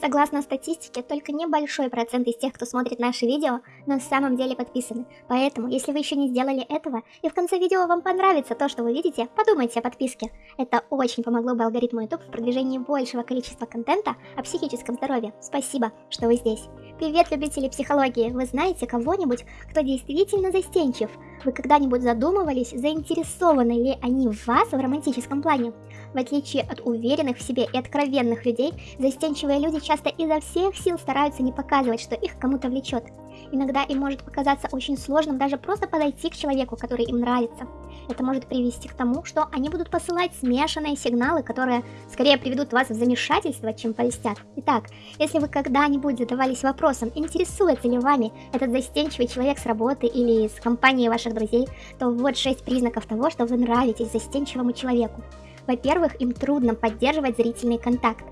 Согласно статистике, только небольшой процент из тех, кто смотрит наши видео, на самом деле подписаны. Поэтому, если вы еще не сделали этого, и в конце видео вам понравится то, что вы видите, подумайте о подписке. Это очень помогло бы алгоритму YouTube в продвижении большего количества контента о психическом здоровье. Спасибо, что вы здесь. Привет, любители психологии! Вы знаете кого-нибудь, кто действительно застенчив? Вы когда-нибудь задумывались, заинтересованы ли они в вас в романтическом плане? В отличие от уверенных в себе и откровенных людей, застенчивые люди часто изо всех сил стараются не показывать, что их кому-то влечет. Иногда им может показаться очень сложным даже просто подойти к человеку, который им нравится. Это может привести к тому, что они будут посылать смешанные сигналы, которые скорее приведут вас в замешательство, чем польстят. Итак, если вы когда-нибудь задавались вопросом, интересуется ли вами этот застенчивый человек с работы или с компании ваших друзей, то вот 6 признаков того, что вы нравитесь застенчивому человеку. Во-первых, им трудно поддерживать зрительный контакт.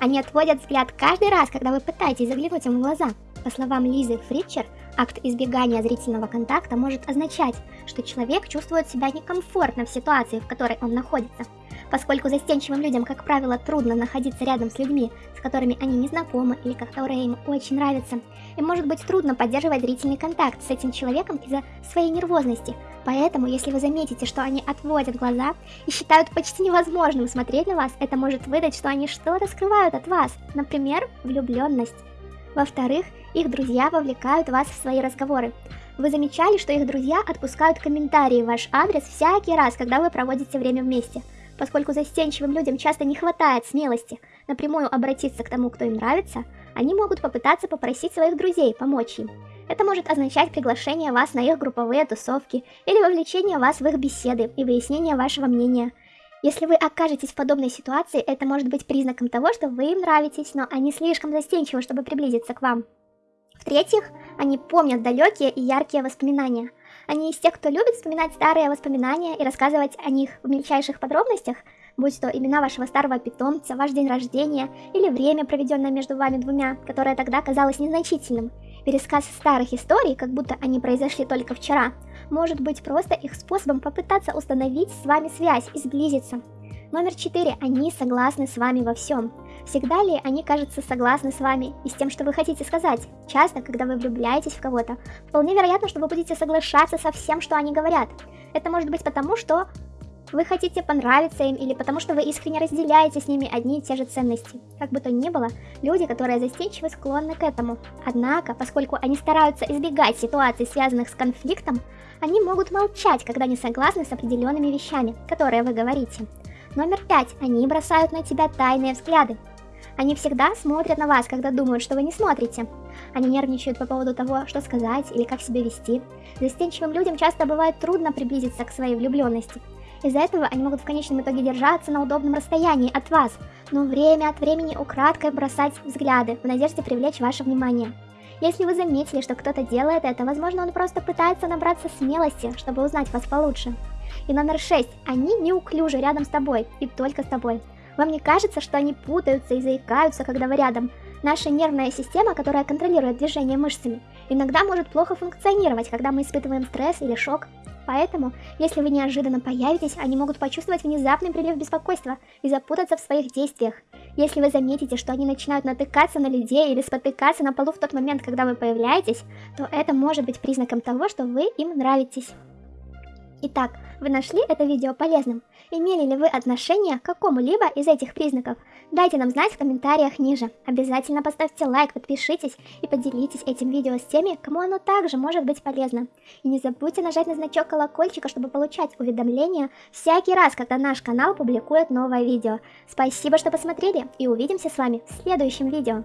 Они отводят взгляд каждый раз, когда вы пытаетесь заглянуть им в глаза. По словам Лизы Фритчер, акт избегания зрительного контакта может означать, что человек чувствует себя некомфортно в ситуации, в которой он находится. Поскольку застенчивым людям, как правило, трудно находиться рядом с людьми, с которыми они не знакомы или которые им очень нравятся, им может быть трудно поддерживать зрительный контакт с этим человеком из-за своей нервозности. Поэтому, если вы заметите, что они отводят глаза и считают почти невозможным смотреть на вас, это может выдать, что они что-то скрывают от вас, например, влюбленность. Во-вторых, их друзья вовлекают вас в свои разговоры. Вы замечали, что их друзья отпускают комментарии в ваш адрес всякий раз, когда вы проводите время вместе – Поскольку застенчивым людям часто не хватает смелости напрямую обратиться к тому, кто им нравится, они могут попытаться попросить своих друзей помочь им. Это может означать приглашение вас на их групповые тусовки или вовлечение вас в их беседы и выяснение вашего мнения. Если вы окажетесь в подобной ситуации, это может быть признаком того, что вы им нравитесь, но они слишком застенчивы, чтобы приблизиться к вам. В-третьих, они помнят далекие и яркие воспоминания – они из тех, кто любит вспоминать старые воспоминания и рассказывать о них в мельчайших подробностях, будь то имена вашего старого питомца, ваш день рождения или время, проведенное между вами двумя, которое тогда казалось незначительным. Пересказ старых историй, как будто они произошли только вчера, может быть просто их способом попытаться установить с вами связь и сблизиться. Номер 4. Они согласны с вами во всем. Всегда ли они, кажется, согласны с вами и с тем, что вы хотите сказать? Часто, когда вы влюбляетесь в кого-то, вполне вероятно, что вы будете соглашаться со всем, что они говорят. Это может быть потому, что вы хотите понравиться им или потому что вы искренне разделяете с ними одни и те же ценности. Как бы то ни было, люди, которые застенчивы, склонны к этому. Однако, поскольку они стараются избегать ситуаций, связанных с конфликтом, они могут молчать, когда не согласны с определенными вещами, которые вы говорите. Номер пять. Они бросают на тебя тайные взгляды. Они всегда смотрят на вас, когда думают, что вы не смотрите. Они нервничают по поводу того, что сказать или как себя вести. Застенчивым людям часто бывает трудно приблизиться к своей влюбленности. Из-за этого они могут в конечном итоге держаться на удобном расстоянии от вас, но время от времени украдкой бросать взгляды в надежде привлечь ваше внимание. Если вы заметили, что кто-то делает это, возможно он просто пытается набраться смелости, чтобы узнать вас получше. И номер шесть. Они неуклюжи рядом с тобой и только с тобой. Вам не кажется, что они путаются и заикаются, когда вы рядом? Наша нервная система, которая контролирует движение мышцами, иногда может плохо функционировать, когда мы испытываем стресс или шок. Поэтому, если вы неожиданно появитесь, они могут почувствовать внезапный прилив беспокойства и запутаться в своих действиях. Если вы заметите, что они начинают натыкаться на людей или спотыкаться на полу в тот момент, когда вы появляетесь, то это может быть признаком того, что вы им нравитесь. Итак, вы нашли это видео полезным? Имели ли вы отношение к какому-либо из этих признаков? Дайте нам знать в комментариях ниже. Обязательно поставьте лайк, подпишитесь и поделитесь этим видео с теми, кому оно также может быть полезно. И не забудьте нажать на значок колокольчика, чтобы получать уведомления всякий раз, когда наш канал публикует новое видео. Спасибо, что посмотрели и увидимся с вами в следующем видео.